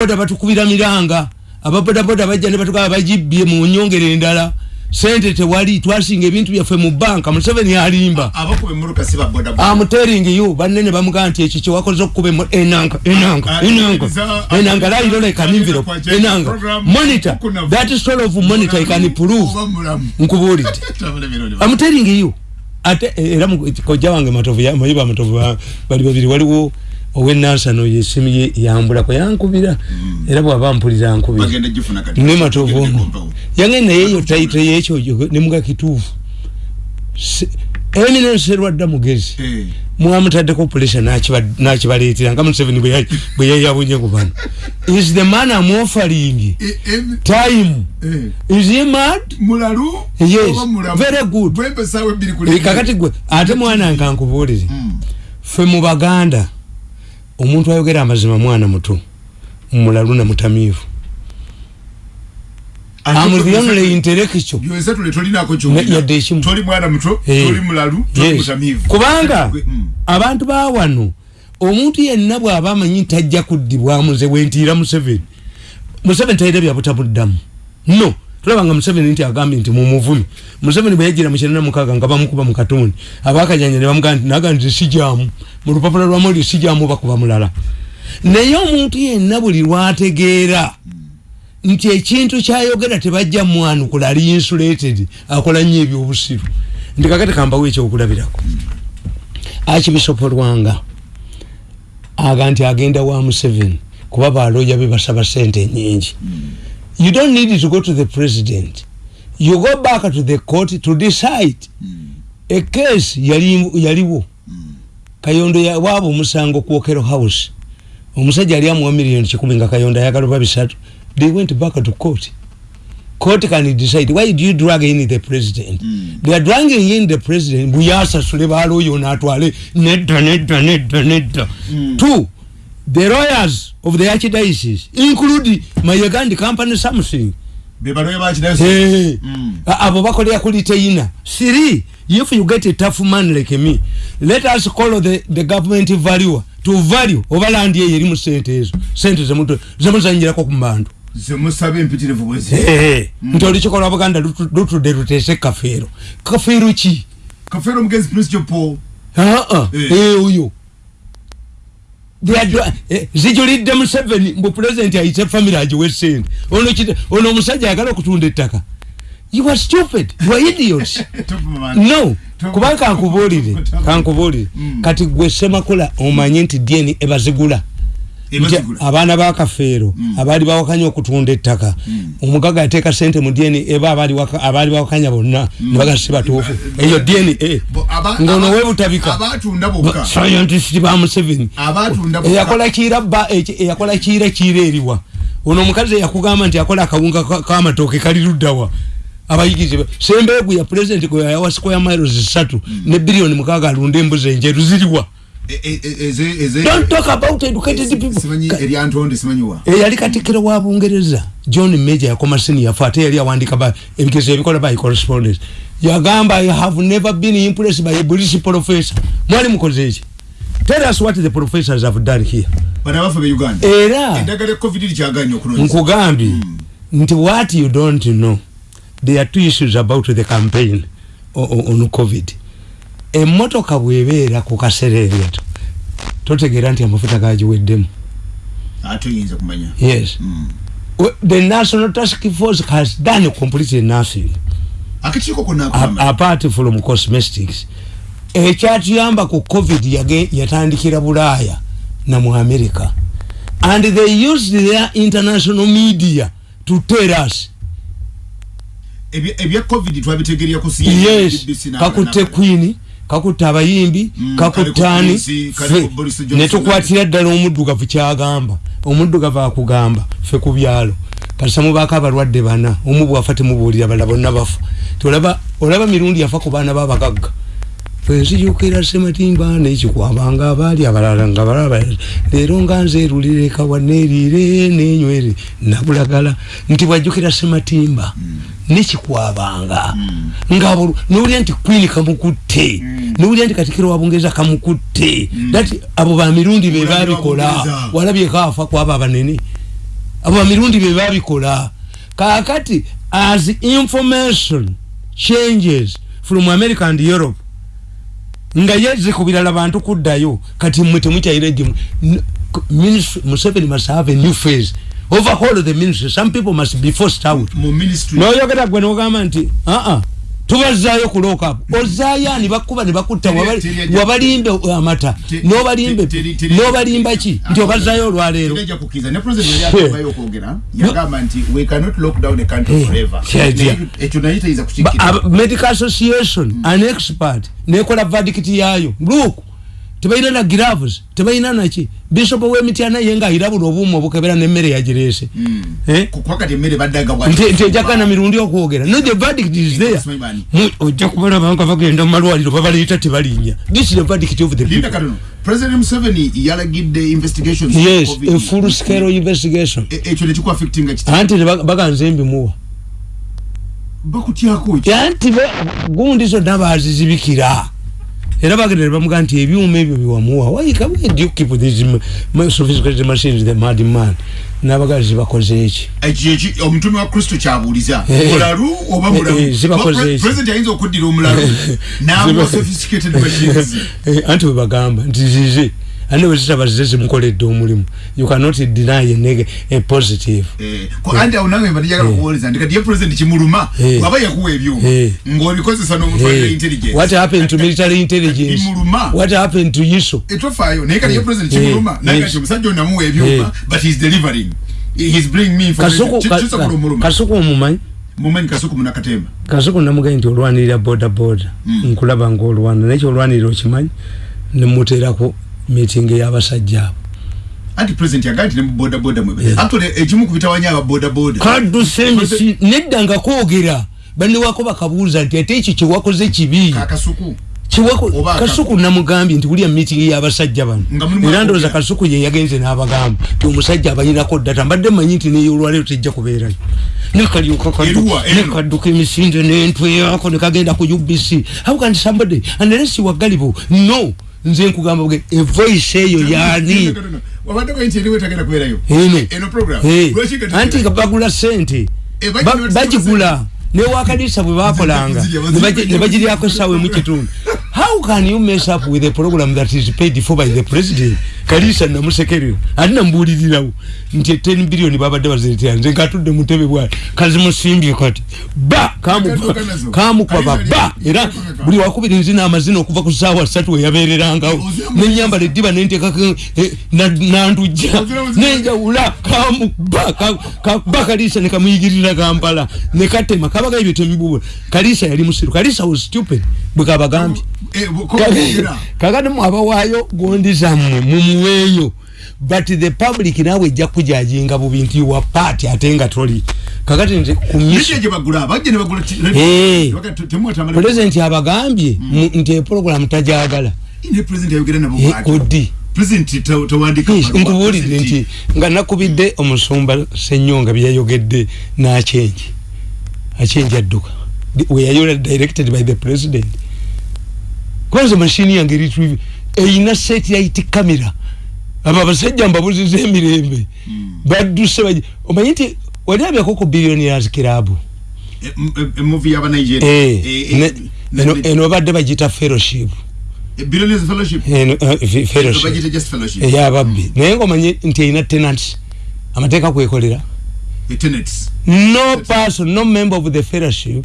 boda batukubira miranga. Ababodaboda bajja ne batugaa bagibbye mu nyongere endala. Sente tewali twasinga ebintu byaffe mu banka museveni alimba. Amuteringi yo banene bamugaa nti ekyo kyewakoze okukuba enanga enanga enanga enanga an envelope enanga monitor that sort of monitor can prove. Nkubuulidde amuteringi yo ate era kojja wange matovu mayiba matovu bali babiri waliwo owenansano yesimu ye yambulako yankubira. Mm. era bwaba mpulira nkubira ne matovu ono. yange nayeyo taito yekyo nemuga kituufu. Eminence erwadda mugezi. Hey. mwamutaddeko pulesa nakibaleetera nga museveni bwe yayabunye ku bano. Is the man am offering e, e, time? hey. is he mad? Mulalu? Yes very good. Kakati gwe ate mwana nkankubuulire mm. fe mu baganda omuntu ayogera amazima mwana muto mulalu na mutamivu kubanga mm. abantu bawano omuntu yenna bwaba amanyi tajja kuddibwamu ze wentiira museveni museveni talina byabutamuddamu no tulabanga museveni nti agambye nti mumuvumi museveni bwe yajira mukyenda mukaaga nga bamukuba mu katuuni abakajanja ne bamugaa nti naga nti sijamu mu lupapula lwamuli sijamu bakuba mulala. Naye omuntu yenna buli lwategeera nti ekintu kyayogera tebajja mwanukula ali insulated akola nnyo ebyobusiru. Nti kakati kambawo ekyokulabirako. Akibisopo lwanga aga nti agenda wa museveni kuba baloja be basaba sente nyingi you don't need to go to the president. You go back to the court to decide. A case yaliwo. Kayondo waba omusango kwokero house. Omusajja ali amuwa miliyoni kikumi nga kayondo ayagala oba bisatu. They went back to court. Court can decide why do you drag in the president? Mm. they are dragging in the president. Buyasasule baloyo natwale nedda nedda nedda nedda. Mm. two the lawyers of the archdiocese include mayagandi company something hey. mm. abo bakolera kuli teina three if you get a tough man like me let us call the, the government value to value obalandi eyo erimu sente ezo. Sente zemuzanyirako ku bantu zemusaba empitirivu bwezi mm. nti olikikola buganda lutudde luteese kafeero. Kafeero ki? Kafeero mugenzi principal paul oyo zijulidde museveni mbu pulezidenti ayite famiry agiwe esente ono omusajja ayagala okutunda ettaka. You are stupid. You are idiot no. Kubanga kankubuulire kankubuulire. Mm. kati gwe semakola omanye nti dni ebazigula abaana bakafeero mm. abaali bawakanya okutunda ettaka. Mm. omugaga yateeka sente mu dni eba abaali bawakanya bonna nebagasi batuufu eyo dna ngaono webutabika scientist ba museveni. Eyakola kiira eyakola kiira kiira eriwa. Ono omukazi eyakugamba nti akola akawunga kamatooke kali luddawa. Abayigirize sembeegu ya president gwe yawa square miles zisatu ne biliyoni mukaaga alunda embuzi enjeru ziriwa eyali katikiro wa bungereza. John major yakoma senior ate yali awandika ebigezo ebikola by correspondence. Yagamba i have never been impressed by a british professor. Mwali mukoze eki tell us what the professors have done here. Era nkugambye hmm. nti what you don't know there are two issues about the campaign on covid emotoka bwebeera ku kaserengeto totegeera nti amafuta gagiweddemu yes. Mm. the national task force has done completely nothing apart from cosmetics. Ekyatuyamba ku covid yatandikira bulaaya namu america. And they used their international media to tell us. Ebya covid twabitegerya ku yes. kakutte queen kakutte abayimbi mm, kakuttaani netukwatira ddala omuddugavu kyagamba. Omuddugavu akugamba fe ku byalo. Katisamubaako abalwadde bana omu bwafa temubuulira bala bonna bafa. Olaba mirundi yafa ku baana babagagga fenzijukira sematimba nekikwabanga abaali abalala nga balaba leero nga nzeerulire kawaneerire nenywere nabulagala nti bwajjukira sematimba mm. nekikwabanga mm. nga nowulira nti queen kamukutte mm. nowulira nti katikiro wabungereza kamukutte mm. dati abo bamirundi bebabikola walabyekaafa kwaba abanene abo bamirundi bye babikola kakati as information changes from america and europe nga yeze ku birala bantu kuddayo. Kati mmwe temukyaire museveni must have a new phase. Overhaul the ministry some people must be forced out. Mu ministry noyogera gwe nogamba nti aa tubazaayo ku lokapu ozaayo ani bakuba ne bakutta wabalimbe amata nobalimbe nobalimba ki nti obazaayo olwaleero Eh, medical association an expert nekola verdict yayo look tebalina na gloves tebalina naki bishop w'emityana ye ngaayirabula obuuma obukebera n'emmere yagirese Eh? kukwakati emmere baddaga nti nti ejakana mirundi okwogera. No the verdict is there. Simanyi bani. Mu- ojja kubalaba nga bagenda mu malwaliro babaliyita tebalinya. This is the verdict of the linda people katono president museveni yalagidde investigations yes a full scale investigation. E- ekyo nekikuaffectinga kiti anti ne bag- baganze mbimuwa bakutyako ekyo anti gundi zonna bazizibikira era bagenda ne bamugaa nti ebyuma ebyo byewamuwa. Wayika where do you keep these m- m- sophisticated machines the mad man. N'abagazi bakoze eki? Omutume wa kristo kyabuuliza. Eh. mulalu oba Eh, eh, zibakoze mulalu eki. president ayinza okuddira omulalu. N'amuwa sophisticated machines. Eh, anti bwe bagamba nti zize ane bwe zitaba zize zimukoledde omulimu. You cannot deny a, neg- a positive. Eh, ko anti awo nange mbatijagala kuwoleza nti kati ye president kimuluma Eh. waba yakuwa ebyuma Eh. ng'obikozesa n'omutwalira Hey, intelligence. What happened to military intelligence? Bimuluma. what happened to yiso? Etofaayo naye kati ye president Eh. kimuluma naye Eh. kati omusajja ono amuwa ebyuma Eh. but he's delivering. He's bringing me information. Kasuku Ki- ka- kisobola ka- omuluma kasuku omumanyi? Mumanyi kasuku munakatemba kasuku namugaye nti olwanirira boda boda. Nkulaba ngaolwana naye kyolwanirira okimanyi nemuteerako meeting ey'abasajja abo. Anti president yagaa nti ne mu bodaboda mwe actually ekimu ku bitawanya aba bodaboda. Kadusembisi nedda nga kwogera. Banewako bakabuuza nti ate ekyo kyewakoze kibi? Kakasuku Kiwako- Oba aka- kasuku namugambye nti wulya meeting y'abasajja bano. Nga mulimu era ndowooza akwogera. kasuku ye yagenze n'abagamba ti omusajja abayinako data. Mbadde manyi nti neyolwaleero tejja kubeerayo. Nekalyoka Eruwa, eno. nekadduka emisinde nentweyako nekagenda ku ubc how can somebody unless wagalibo no nze nkugamba bwe evoice eyo yaani anti nga bagula sente Eh, bagigula. Newakanisa bwe bakolanga Bazirya, ne bagi- bazirya. ne bagiryako esawe mu kitundu. How can you mess up with a program that is paid for by the president kalisa namusekerera ate nambuulirirawo nti 10 billioni babadde baziretera nze ngatudde mu ntebe bwati kazimusimbye kati ba! Kamu- nazo. kamukwaba Kalisa ba ali- era buli wakubiri nzina amazina okuva ku saawa ssatu weyabeererangawo Oziramu- nenyambala eddiba nentekako nandujja Oziramu- nenjawula kamuba ka- ka- ba kalisa nekamuyigirira kampala. Nekatema kabaga ebyo temibubula kalisa yali musiru. Kalisa was stupid bwe kabagambye Eh, kakati mwabawaayo gondi zammwe mumuweeyo but the public naawe ejja kujajinga bubi nti wa paati ate nga toli. Kakati Eh. Te- temuwatamala- pulezidenti abagambye nti eproguramu tajagala odi. Nkubuulidde nti nga nakubidde omusumba senyonga byeyayogedde n'akyenji akyenji adduka. Weyayola directed by the president kwanza mashini yange retrieve eyina satellite camera. Abo abasajja mbabuziza emirembe. Badduse baji omanyi nti waliabyako ku billionaires club? Eh, m- eh, eh, movie y'aba Nigeria. Eh, Eh, eh, ne- ne- eno- ne- eno badde bagita fellowship. Eh, eh, Bagiyita eyababbi naye ngaomanye nti erina tenants. Amateeka kwekolera Eh, no person no member of the fellowship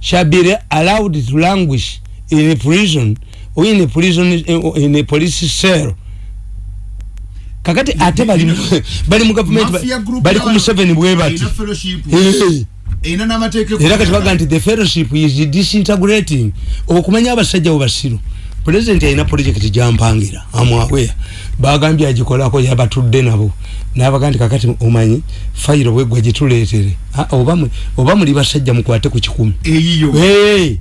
shall be allowed to languish in a prison or in a prison in a police cell. Kakati ate bali mu- bali mu government bali ku y'aba- museveni bwe bati. Eh. Erina n'amateeka era kati baga nti the fellowship is disintegrating. Okumanya abasajja bo basiru. Pulezidenti alina projekiti gyampangira. Amwawea bagambye agikolako yabatudde nabo. Nabaga nti kakati omanyi fayiro bwegwa gituleetere. Ah, oba mwe- oba muli basajja mukwate ku kikumi. Eyiyo. Hey!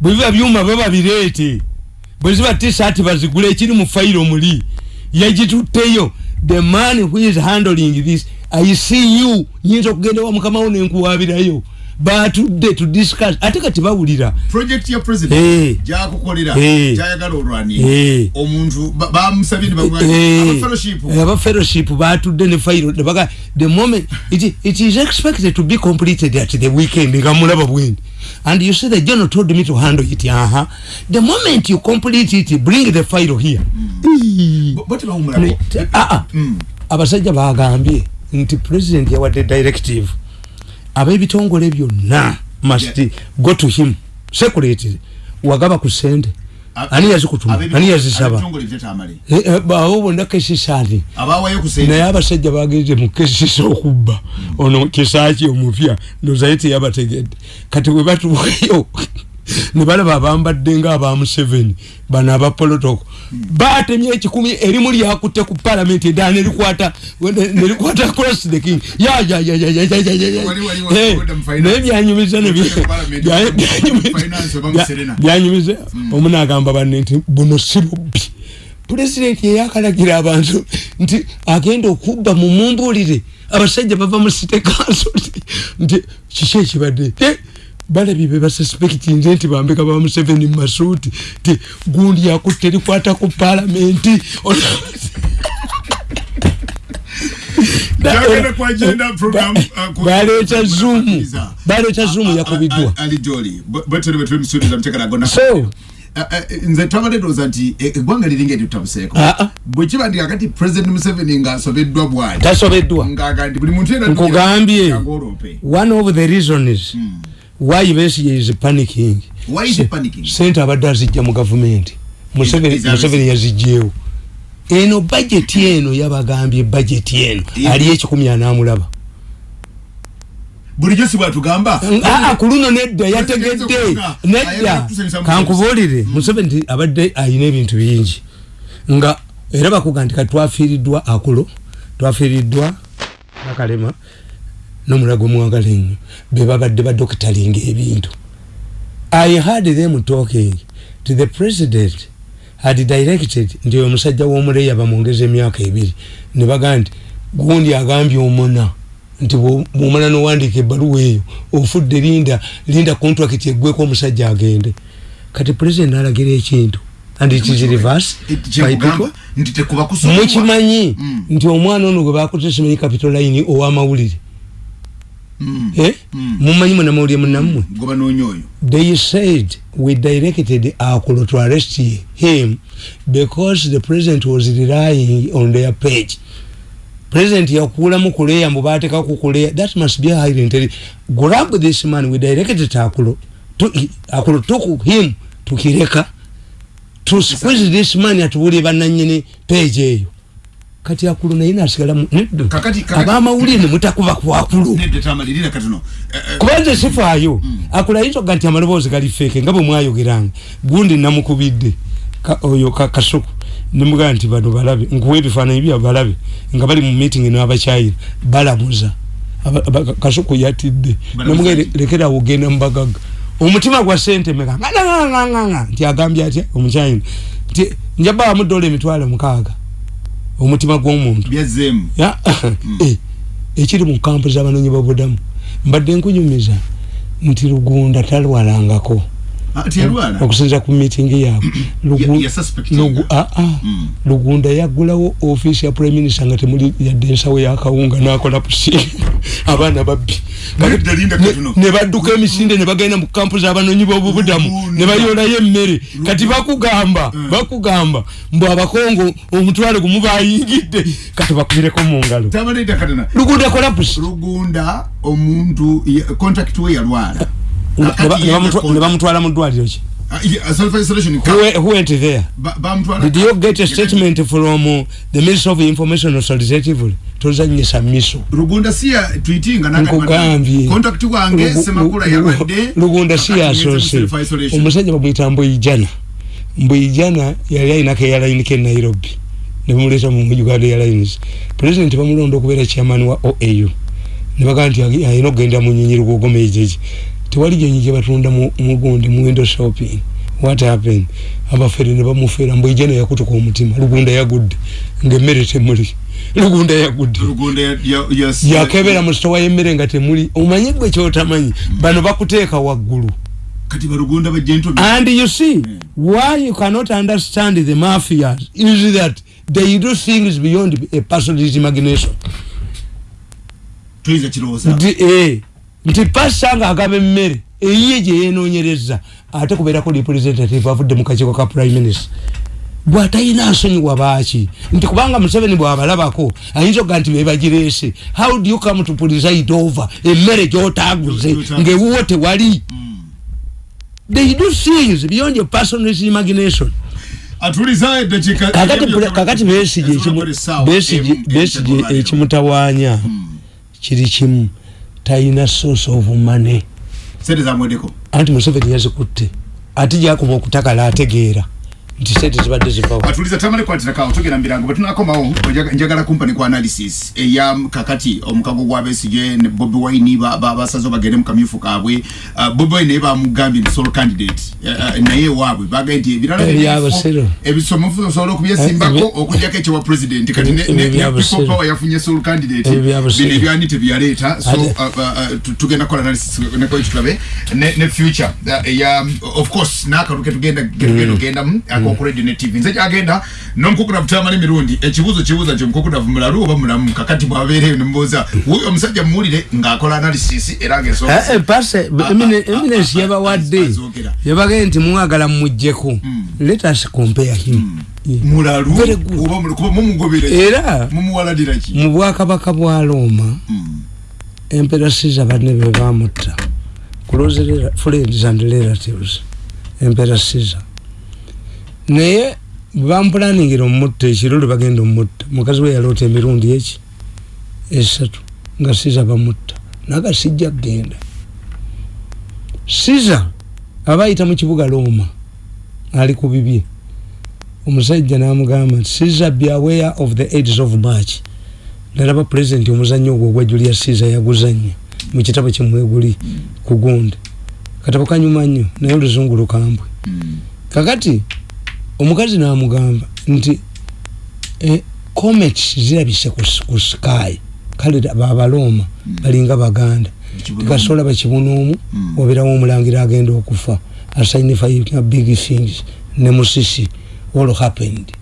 Bwe biba byuma bwe babireete bwe ziba tisaati bazigula ekiri mu fayiro muli yagitutteyo the man who is handling this i see you. Nyinza okugenda wa mukama wo nenkuwabirayo batudde to discuss. Ate kati bawulira. Project ya president gyakukolera Eh. gyayagala Eh. olwani omuntu ba- bamusabye ne Eh, bagwa fellowship. Aba fellowship. Batudde ne fayiro ne baga the moment it, it is expected to be completed at the weekend nga mulaba bwendi and you see the general told me to handle it aha. The moment you complete it bring the file here. Mm. abasajja bagambye nti president yawadde directive ab'ebitongole byonna must Yeah. go to him. Security wagaba ku sente. Ani yazikutuma ani yazisaba. bonna kesisani abawayo ku sente. Naye abasajja bagenze mu kesisa okubba. Ono kisaaki omupya ndozaye teyabategedde kati bwe batuukayo ne balaba abambadde nga aba museveni bano abapolotoko batemye ekikumi erimu lyakutte ku palamenti eddala nerikwata nerikwata across the king. Finance. naye byanyumiza byanyumiza- mu finance oba mu bya- Serena. byanyumiza. Omu nagamba banne nti buno si bubbi pulezidenti yeyakalagira abantu nti agenda okubba mu mumbulire abasajja bava mu site council nti kiki ekibadde? Eh, balabye be basuspekti nze nti bambeka ba museveni mu masuuti ti gundi yakutte erikwata ku program, uh, baleeta zuumu baleeta zuumu yakubiddwa so Eh, eh, nze twabadde ndowooza nti eh, eggwanga liringa eritabuseeko Ah, ah. bwe kiba ndi kakati president museveni ng'asobeddwa bwali. Tasobeddwa. Nti Nkugambye. one of the Besigye is panicking why is he panicking? Sente abadde azijja mu gavumenti Museveni Is- is yazijjeewo eno bajeti eno yabagambye bajeti eno. Yeah. ali ekikumi anamulaba. Bulijjo si bwatugamba? Aa ku luno nedda yategedde nedda. Kankubuulire. museveni nti abadde ayina ebintu bingi. Nga era bakuga nti katwafiiriddwa akulo twafiiriddwa nakalema n'omulago mwagala ennyo be babadde badokitalinga ebintu. I had them talking to the president had directed nti omusajja w'omuleya bamwongeza emyaka ebiri ne bagaa nti gundi agambye omuna nti bwo- bwomala nowandiika ebbaluwa eyo ofudde linda linda contract eggweko omusajja agende. Kati president alagira ekintu and it is reverse by people. Mukimanyi Mm. nti omwana ono gwe bakutte simanyi capital line ow'amawulire. Mumanyi munamawulire munammwe gwe banoonya oyo they said we directed Akulo to arrest him because the president was relying on their page. President yakuulamu kuleya mbu baateka ku kuleya that must be a highly intelligent. Grab this man we directed to Akulo. To, Akulo took him to Kireka to squeeze this man atuwulire bannannyini page eyo. Kati Akulo naye nasigala mu nedda. Kakati- kakati- Abamawulire ne mutakuba ku Akulo. nedde tamalirira katono Eh, eh, kubanze sifaayo akulayinza nti amaloboozi gali feeke nga bwe mwayogeranga gundi namukubidde ka- oyo ka- kasuku nemugaa nti bano balabe nkuwa ebifaananyi bya balabe nga bali mu meeting n'abakyayina balamuza Aba- aba- kasuku yatidde Balamuza nemugaa ki? lekera ogenda mubagaga omutima gwa sente meka nganganganganga nti agambye atya omukyayina nti njabawamu dola emitwalo mukaaga omutima gw'omuntu. Byazzeemu Ya, eh, ekiri mu kampu z'abanoonyi b'obudamu mbadde nkunyumiza nti lugunda talwalangako Ah, okusinza ku miitingi yaabwe. Lugu- ah, ah. Mm. lugunda yaggulawo ofiisi ya prime minister nga temuli yadde ensawo yakawunga nakola pusi. Abaana babbi. Ne badduka emisinde ne bagenda mu kampu z'abanoonyi b'obubudamu ne bayolayo emmere. Kati bakugamba bakugamba mbu abakongo omutwale gumu bayingidde. Kati bakubireko mu ngalo. Lugunda kola pusi. Lugunda omuntu contract we yalwala Ne bamutwala mu ddwaliro ki? Ah, isolation Who who went there? Did you get a statement from uh, the minister of information authoritatively? Tozanyisa miso. Lugunda si ya tweetinga nkugambye contract wange semakula yabadde lugunda si kakati ngeze mu yasose self-isolation. omusajja bamwita mbuyijana mbuyijana yali ayinako eyalainiko e nairobi. Nebamuleta mu uganda airlines president bamulonda okubeera chairman wa oau nebagaa nti ayina okugenda mu nyonyi lugogomejeji tewali nyonyi gyebatunda mu- mugundi mu window shopping. What happened? Abafere ne bamufeera mbuyijana yakutuka omutima. Lugunda yagudde. Ngaemmere temuli. Lugunda yagudde. Yakebera mu sitowa y'emmere nga temuli. Omanyi gwe kyotamanyi? Bano bakuteeka waggulu. And you see why you cannot understand the mafias is that they do things beyond a person's imagination. Toyiza kirowooza nti pasa nga agaba emmere eyiye gye yenoonyereza ate kubeerako representative avudde mu kakiiko ka prime minister. Bw'atalina nsonyiwa baaki? Nti kubanga museveni bw'abalabako ayinza okuga nti bebagireese how do you come to preside over emmere gy'otaaguze ng'ewuwo tewali? They do things beyond your personal imagination. Kakati besige besige ekimutawaanya kiri kimu talina source of money. Sente zamwedeko anti museveni yazikutte ate gyakuba okutakala ategeera nti sente zibadde zivawo atuliza tamale kwatirakao tugenda mirango bwetunakomawo njaga- njagala kumpa ku analysis eya kakati omukago gwa besige ne bobi wine ba- ba- basaze bagende mu kamyufu kaabwe bobi wine naye bamugambye nti solo candidate. Uh, uh, naye waabwe bagambye nti ebirala ebisomofu osobola okubyesimbako okujjako ekyewa president. Kati ne- Ebyo ne- bya ne Busiro. people power yafunye solo candidate. Bino ebyani tebyaleeta so tugenda kukola analysis nekoyo tulabe ne future eya of course n'akaluke tugenda genda akoku radio ne tv nze kyagenda n'omukukunavu tamala emirundi ekibuuzo kibuuza nti omukukunavu mulalu oba mulamu kakati bwabeereyo nemubuuza wuyo omusajja mumuwulire ng'akola analysis era ng'ensonga pase Ah, eminensi ah, yabawadde. azogera. yabagee nti mwagala mumuggyeko. Let us compare him. Yeah. mulalu? Mumugobere era mumuwaladira ki? mu bwakabaka bwa roma emperasiza banne be bamutta. Close friends and relatives emperasiza naye bampulaningira omutta ekiro lwe bagenda omutta mukazi we yaloota emirundi eki? Esatu. Nga siza bamutta. Naga sijja kgenda. Siza aba ayita mu kibuga roma ali ku bibye. Omusajja n'amugamba nti siza be aware of the aids of march. Nalaba pulezidenti omuzannyo ogwo ogwa julia siza yaguzanya mu kitabo kimweguli ku gundi. Katabo kanyuma nnyo naye oluzungu lukambwe. Kakati omukazi n'amugamba nti eh, comets zirabise ku sky kale babalooma balinga baganda. Tikasobola bakibuna omu obeerawo omulangira agenda okufa. Asignifiinga big things. Ne musisi all happened.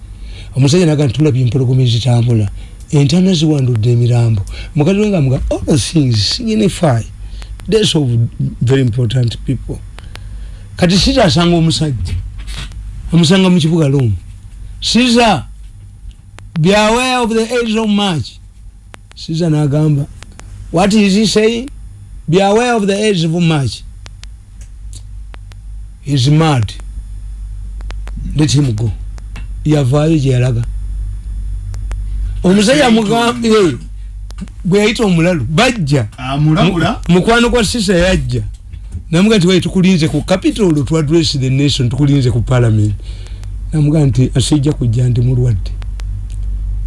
Omusajja naga ntulabye empologoma ezitambula. Entana ziwandudde emirambo. Mukazi we nga muga all things signify. That's of very important people. Kati siza asanga omusajja amusanga mu kibuga lomu siza be aware of the age of march. Siza nagamba what is he saying? Be aware of the age of march. Is mad let him go yavaayo gyeyalaga omusajja amugambye bwe yayita omulalu bajja. Mukwano gwa sisa yajja namuga nti wai tukulinze ku capital to address the nation tukulinze ku parliament. Namuga nti asijja kujja ndi mulwadde.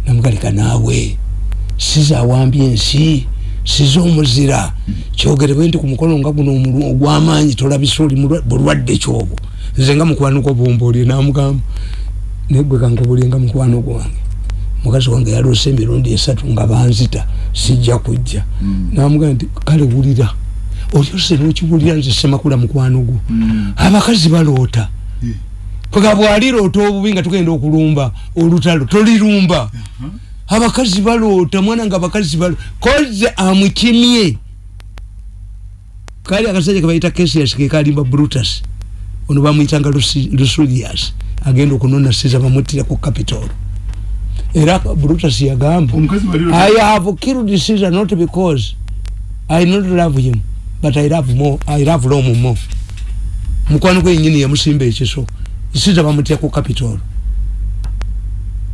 Namuga leka naawe siza awambye ensi siza omuzira kyogerebwe nti ku mukolo nga guno ogw'amaanyi tolabisa oli bulwadde kyobo. Nze nga mukwano gwo bombaolye namugamba. Negwe kankobulye nga mukwano gwange. Mukazi wange yaloose emirundi esatu nga banzita sijja kujja. Namugaa nti kale wulira olyose nokiwulira nze semakula mukwano gwo. Abakazi baloota. Paka bwaliroota obubi nga tugenda okulumba olutalo tolirumba. Abakazi baloota mwana nga abakazi balo koze amukimye. Kali akasajja kebayita kesias kekalimba brutus. Ono bamuyitanga lusulias agenda okunona siza bamutire ku capitol. Era brutus yagamba I have killed Caesar not because I not love him, but I love more. I love Rome more. mukwano gwe yenyini yamusimba ekiso Caesar bamutya ku Capitol.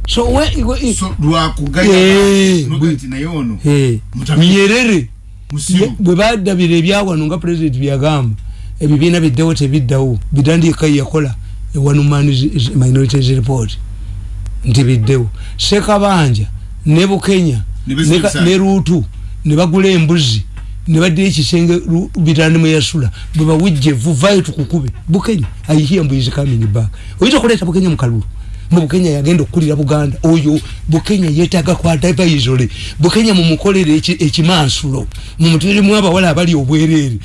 So we, we so lwakugaya Eh, noga nti naye ono eh, Mutambi. Nyerere musiru bwe badabira ebyawano nga president byagamba ebibiina biddewo tebiddawo bitandika yakola ewanumani minorities report nti biddewo sekabanja ne bukenya Ne ne Besigye ka- ne ruutu ne bagula embuzi ne baddira ekisenge bitandi mweyasula bwe bawujje vuvayo tukukube bukenya i hear mbu is coming back. Oyinza okuleeta bukenya mu kalulu? Mu bukenya yagenda okukulira buganda. Oyo bukenya yeetaaga kwata baizole bukenya mumukolere eki- ekimansulo. Mumutirimu abawala abali obwereere